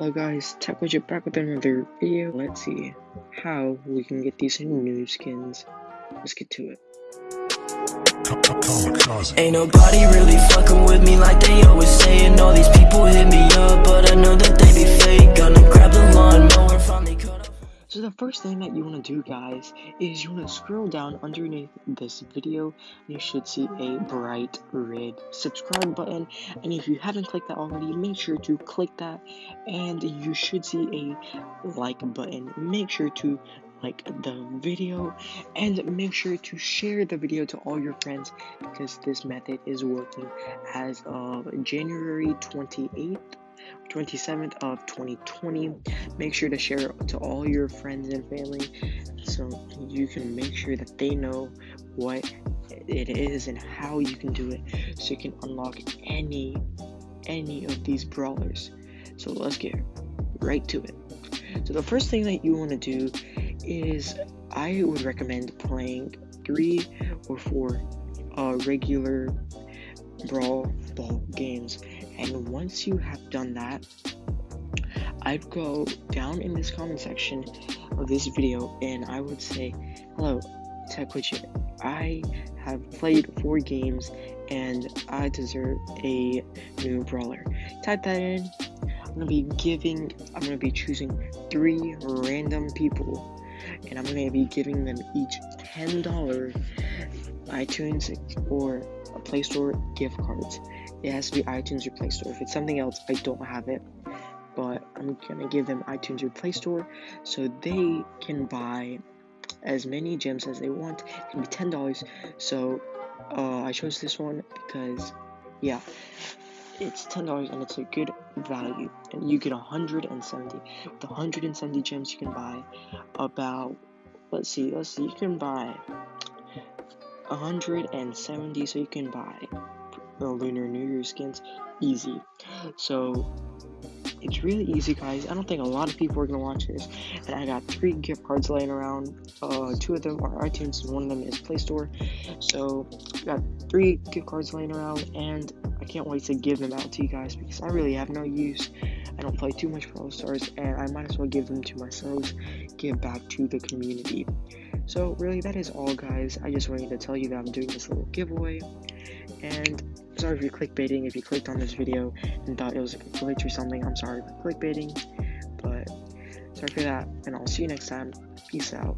Hello guys, Tech Widget back with another video. Let's see how we can get these new skins. Let's get to it. Ain't nobody really fucking with me like they always saying All these people hit me up, but I know that they be first thing that you want to do guys is you want to scroll down underneath this video you should see a bright red subscribe button and if you haven't clicked that already make sure to click that and you should see a like button. Make sure to like the video and make sure to share the video to all your friends because this method is working as of January 28th 27th of 2020 make sure to share it to all your friends and family so you can make sure that they know what it is and how you can do it so you can unlock any any of these brawlers. So let's get right to it. So the first thing that you want to do is I would recommend playing three or four uh, regular brawl ball games. And once you have done that I'd go down in this comment section of this video and I would say hello Tech Widget. I have played four games and I deserve a new brawler. Type that in. I'm gonna be giving I'm gonna be choosing three random people and I'm gonna be giving them each $10 iTunes or a Play Store gift cards. It has to be iTunes or Play Store. If it's something else, I don't have it. But I'm gonna give them iTunes or Play Store so they can buy as many gems as they want. It can be ten dollars. So uh, I chose this one because yeah, it's ten dollars and it's a good value. And you get 170. With 170 gems, you can buy about let's see, let's see, you can buy 170 so you can buy the lunar new year skins easy. So it's really easy guys. I don't think a lot of people are gonna watch this. And i got three gift cards laying around. Uh two of them are itunes and one of them is play store. So got three gift cards laying around and i can't wait to give them out to you guys because i really have no use i don't play too much Brawl Stars and i might as well give them to myself give back to the community so really that is all guys. I just wanted to tell you that I'm doing this little giveaway. And sorry you're clickbaiting, if you clicked on this video and thought it was a glitch or something, I'm sorry for clickbaiting. But sorry for that, and I'll see you next time. Peace out.